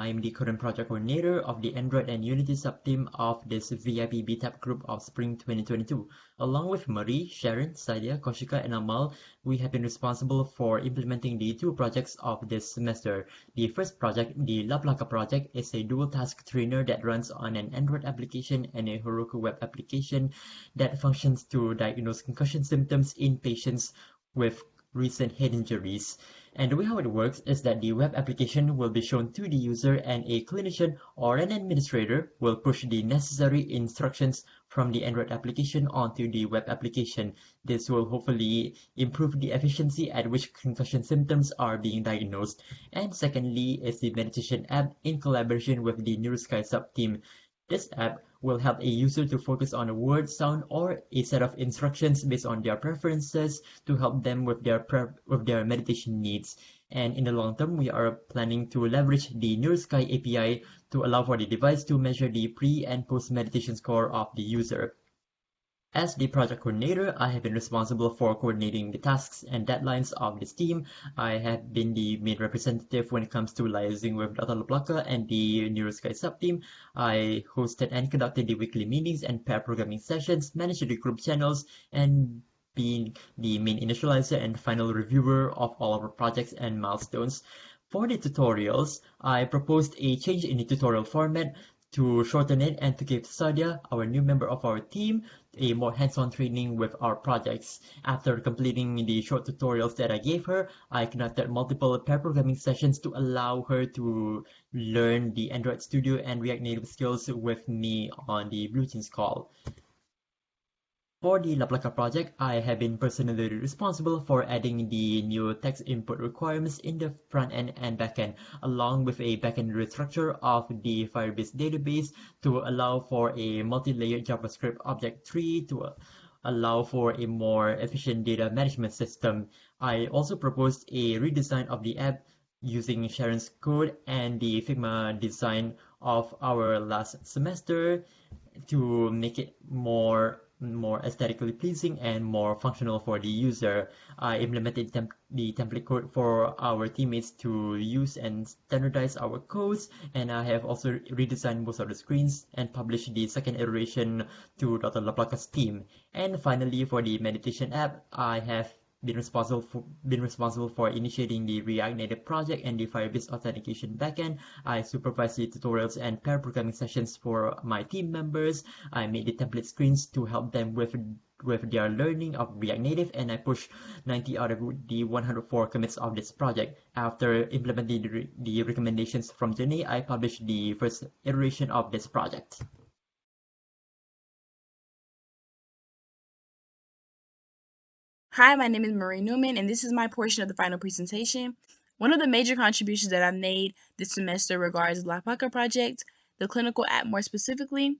I'm the current project coordinator of the Android and Unity subteam of this VIP BTAP group of Spring 2022. Along with Marie, Sharon, Sadia, Koshika, and Amal, we have been responsible for implementing the two projects of this semester. The first project, the LaPlaca project, is a dual task trainer that runs on an Android application and a Heroku web application that functions to diagnose concussion symptoms in patients with recent head injuries. And the way how it works is that the web application will be shown to the user and a clinician or an administrator will push the necessary instructions from the Android application onto the web application. This will hopefully improve the efficiency at which concussion symptoms are being diagnosed. And secondly is the meditation app in collaboration with the NeuroSky sub-team. This app will help a user to focus on a word, sound, or a set of instructions based on their preferences to help them with their with their meditation needs. And in the long term, we are planning to leverage the NeuroSky API to allow for the device to measure the pre and post meditation score of the user. As the project coordinator, I have been responsible for coordinating the tasks and deadlines of this team. I have been the main representative when it comes to liaising with Dr. LaPlaca and the NeuroSky subteam. I hosted and conducted the weekly meetings and pair programming sessions, managed the group channels, and being the main initializer and final reviewer of all of our projects and milestones. For the tutorials, I proposed a change in the tutorial format to shorten it and to give Sadia, our new member of our team, a more hands-on training with our projects. After completing the short tutorials that I gave her, I conducted multiple pair programming sessions to allow her to learn the Android Studio and React Native skills with me on the BlueJeans call. For the LaPlaca project, I have been personally responsible for adding the new text input requirements in the front end and back end, along with a backend restructure of the Firebase database to allow for a multi-layered JavaScript object tree to allow for a more efficient data management system. I also proposed a redesign of the app using Sharon's code and the Figma design of our last semester to make it more more aesthetically pleasing and more functional for the user. I implemented temp the template code for our teammates to use and standardize our codes and I have also redesigned most of the screens and published the second iteration to Dr. LaPlaca's team. And finally for the meditation app, I have been responsible for been responsible for initiating the React Native project and the Firebase authentication backend. I supervise the tutorials and pair programming sessions for my team members. I made the template screens to help them with with their learning of React Native and I pushed 90 out of the 104 commits of this project. After implementing the, the recommendations from Jenny, I published the first iteration of this project. Hi, my name is Marie Newman, and this is my portion of the final presentation. One of the major contributions that I made this semester regards the LaPlaca project, the clinical app more specifically.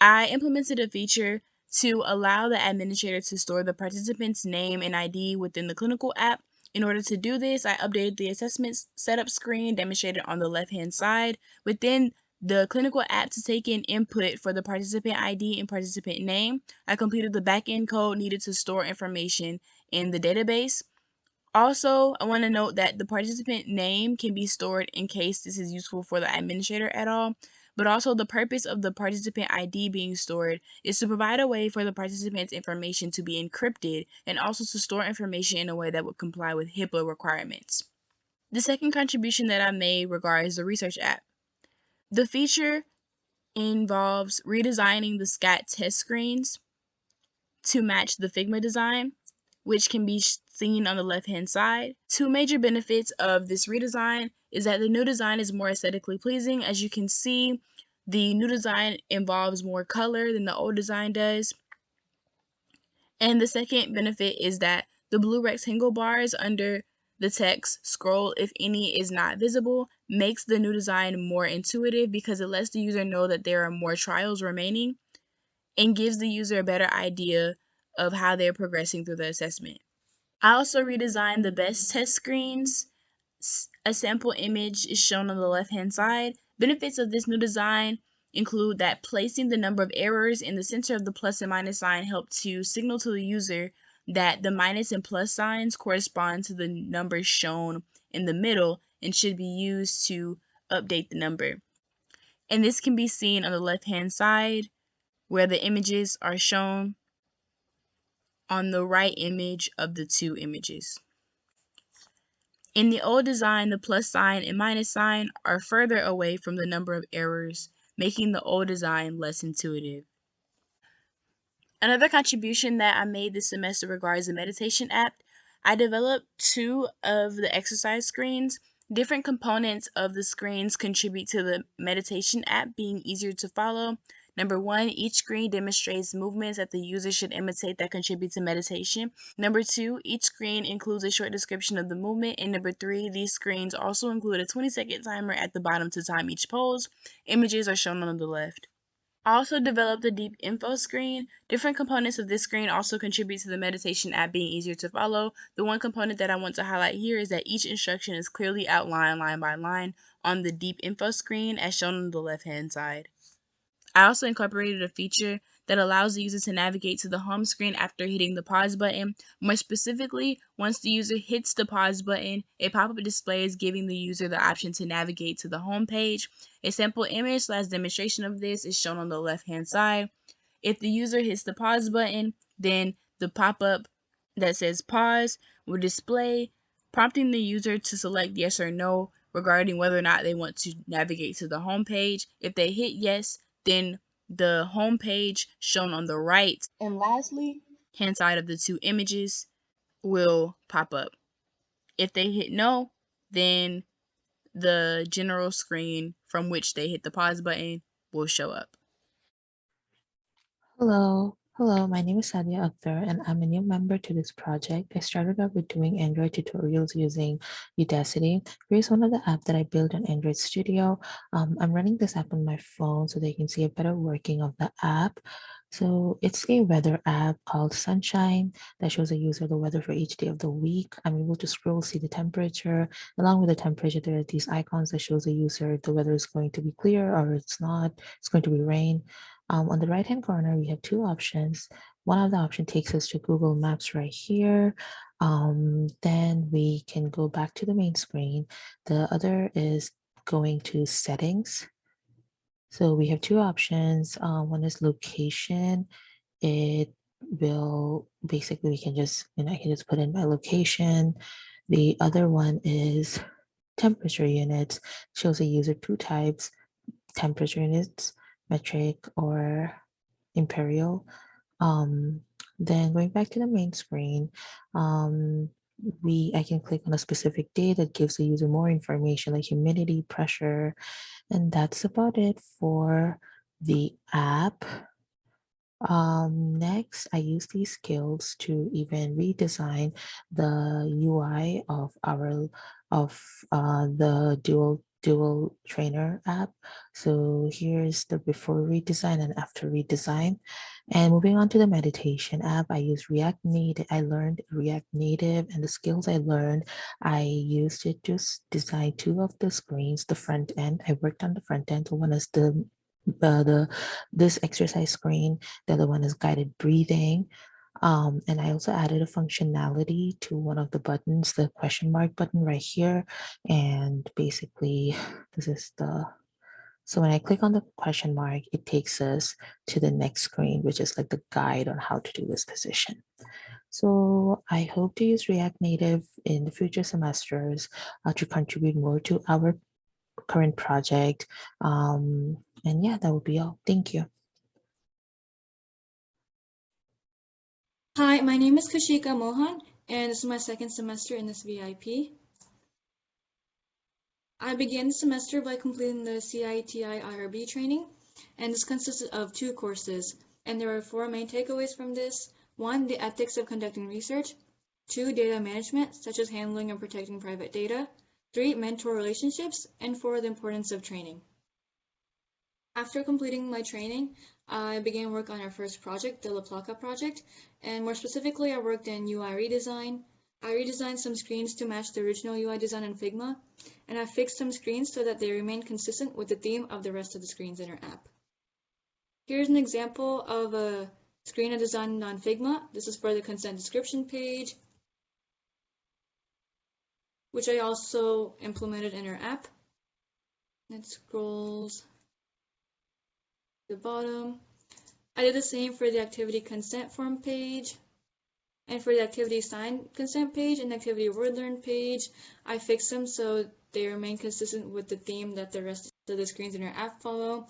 I implemented a feature to allow the administrator to store the participant's name and ID within the clinical app. In order to do this, I updated the assessment setup screen demonstrated on the left-hand side. Within the clinical app to take in input for the participant ID and participant name. I completed the backend code needed to store information in the database. Also, I want to note that the participant name can be stored in case this is useful for the administrator at all, but also the purpose of the participant ID being stored is to provide a way for the participant's information to be encrypted and also to store information in a way that would comply with HIPAA requirements. The second contribution that I made regards the research app. The feature involves redesigning the SCAT test screens to match the Figma design, which can be seen on the left-hand side. Two major benefits of this redesign is that the new design is more aesthetically pleasing. As you can see, the new design involves more color than the old design does. And the second benefit is that the blue rectangle bars under the text, scroll if any is not visible, makes the new design more intuitive because it lets the user know that there are more trials remaining and gives the user a better idea of how they're progressing through the assessment. I also redesigned the BESS test screens. A sample image is shown on the left hand side. Benefits of this new design include that placing the number of errors in the center of the plus and minus sign help to signal to the user that the minus and plus signs correspond to the numbers shown in the middle and should be used to update the number. And this can be seen on the left hand side where the images are shown on the right image of the two images. In the old design, the plus sign and minus sign are further away from the number of errors, making the old design less intuitive. Another contribution that I made this semester regards the meditation app. I developed two of the exercise screens. Different components of the screens contribute to the meditation app being easier to follow. Number one, each screen demonstrates movements that the user should imitate that contribute to meditation. Number two, each screen includes a short description of the movement. And number three, these screens also include a 20 second timer at the bottom to time each pose. Images are shown on the left. I also developed a deep info screen. Different components of this screen also contribute to the meditation app being easier to follow. The one component that I want to highlight here is that each instruction is clearly outlined line by line on the deep info screen as shown on the left hand side. I also incorporated a feature that allows the user to navigate to the home screen after hitting the pause button. More specifically, once the user hits the pause button, a pop-up displays giving the user the option to navigate to the home page. A sample image slash demonstration of this is shown on the left-hand side. If the user hits the pause button, then the pop-up that says pause will display, prompting the user to select yes or no regarding whether or not they want to navigate to the home page. If they hit yes, then the home page shown on the right and lastly hand side of the two images will pop up. If they hit no, then the general screen from which they hit the pause button will show up. Hello, hello, my name is Sadia Akhtar and I'm a new member to this project. I started out with doing Android tutorials using Udacity. Here's one of the apps that I built on Android Studio. Um, I'm running this app on my phone so they can see a better working of the app. So it's a weather app called Sunshine that shows a user the weather for each day of the week. I'm able to scroll, see the temperature. Along with the temperature, there are these icons that shows the user if the weather is going to be clear or it's not, it's going to be rain. Um, on the right hand corner, we have two options. One of the option takes us to Google Maps right here. Um, then we can go back to the main screen. The other is going to settings. So we have two options. Uh, one is location. It will basically, we can just, you know, I can just put in my location. The other one is temperature units, shows a user two types, temperature units, metric or imperial. Um, then going back to the main screen, um, we I can click on a specific day that gives the user more information like humidity, pressure, and that's about it for the app. Um, next, I use these skills to even redesign the UI of our of uh, the dual dual trainer app. So here's the before redesign and after redesign. And moving on to the meditation app, I use React Native. I learned React Native and the skills I learned, I used it to design two of the screens, the front end. I worked on the front end. One is the uh, the this exercise screen. The other one is guided breathing. Um, and I also added a functionality to one of the buttons, the question mark button right here. And basically, this is the, so when I click on the question mark, it takes us to the next screen, which is like the guide on how to do this position. So I hope to use React Native in the future semesters uh, to contribute more to our current project. Um, and yeah, that would be all. Thank you. Hi, my name is Kushika Mohan, and this is my second semester in this VIP. I began the semester by completing the CITI IRB training, and this consisted of two courses, and there are four main takeaways from this. One, the ethics of conducting research. Two, data management, such as handling and protecting private data. Three, mentor relationships. And four, the importance of training. After completing my training, I began work on our first project, the LaPlaca project, and more specifically, I worked in UI redesign. I redesigned some screens to match the original UI design in Figma, and I fixed some screens so that they remain consistent with the theme of the rest of the screens in our app. Here's an example of a screen I designed on Figma. This is for the consent description page, which I also implemented in our app. It scrolls the bottom. I did the same for the activity consent form page. And for the activity sign consent page and activity word learn page, I fixed them so they remain consistent with the theme that the rest of the screens in your app follow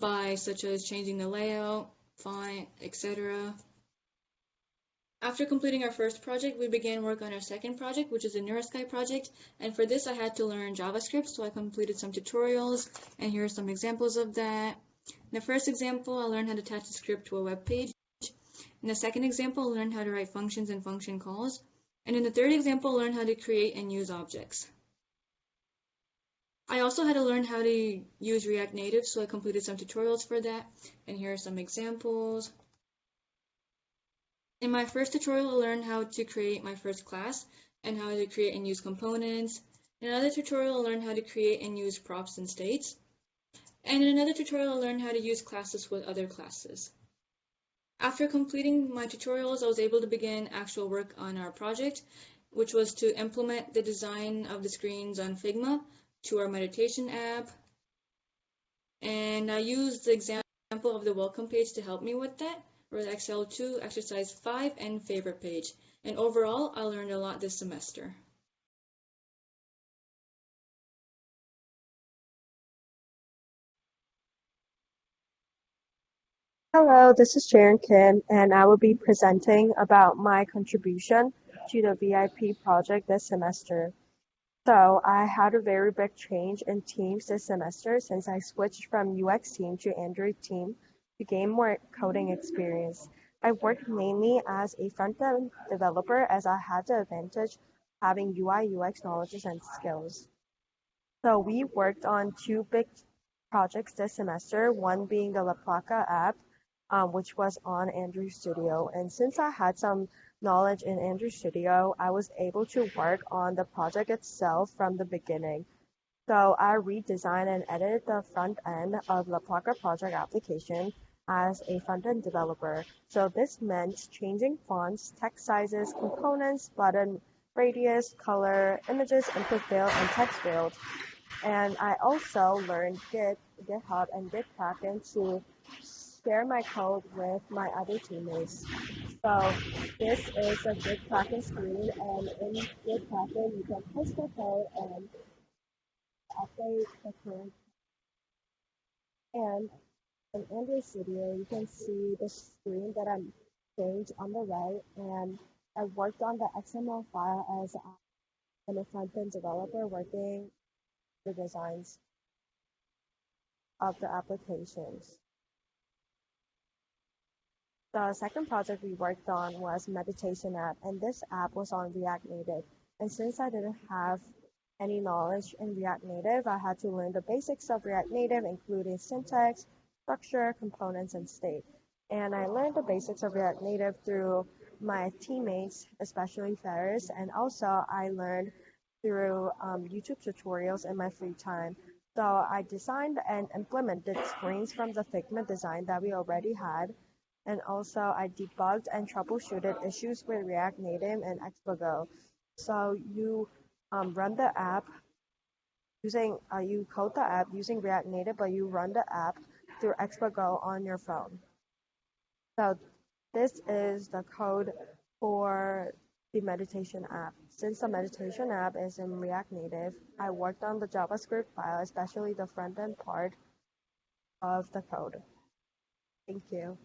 by such as changing the layout, font, etc. After completing our first project, we began work on our second project, which is the NeuroSky project. And for this, I had to learn JavaScript, so I completed some tutorials, and here are some examples of that. In the first example, I learned how to attach a script to a web page. In the second example, I learned how to write functions and function calls. And in the third example, I learned how to create and use objects. I also had to learn how to use React Native, so I completed some tutorials for that. And here are some examples. In my first tutorial, I learned how to create my first class and how to create and use components. In another tutorial, I learned how to create and use props and states. And in another tutorial, I learned how to use classes with other classes. After completing my tutorials, I was able to begin actual work on our project, which was to implement the design of the screens on Figma to our meditation app. And I used the example of the welcome page to help me with that for Excel 2, Exercise 5, and Favorite Page. And overall, I learned a lot this semester. Hello, this is Sharon Kim, and I will be presenting about my contribution to the VIP project this semester. So I had a very big change in teams this semester since I switched from UX team to Android team to gain more coding experience. I worked mainly as a front-end developer as I had the advantage having UI UX knowledge and skills. So we worked on two big projects this semester, one being the LaPlaca app, um, which was on Android Studio. And since I had some knowledge in Android Studio, I was able to work on the project itself from the beginning. So I redesigned and edited the front end of LaPlaca project application as a front-end developer. So this meant changing fonts, text sizes, components, button radius, color, images, input field, and text field. And I also learned Git, GitHub, and GitKraken to share my code with my other teammates. So this is a GitKraken screen, and in GitKraken you can push the code and update the current. And in Android Studio, you can see the screen that I'm changed on the right, and I worked on the XML file as I'm a front-end developer working the designs of the applications. The second project we worked on was meditation app, and this app was on React Native. And since I didn't have any knowledge in React Native, I had to learn the basics of React Native, including syntax, structure, components, and state. And I learned the basics of React Native through my teammates, especially Ferris, and also I learned through um, YouTube tutorials in my free time. So I designed and implemented screens from the Figma design that we already had. And also I debugged and troubleshooted issues with React Native and Expo Go. So you um, run the app using, uh, you code the app using React Native, but you run the app through Expo Go on your phone. So this is the code for the meditation app. Since the meditation app is in React Native, I worked on the JavaScript file, especially the front end part of the code. Thank you.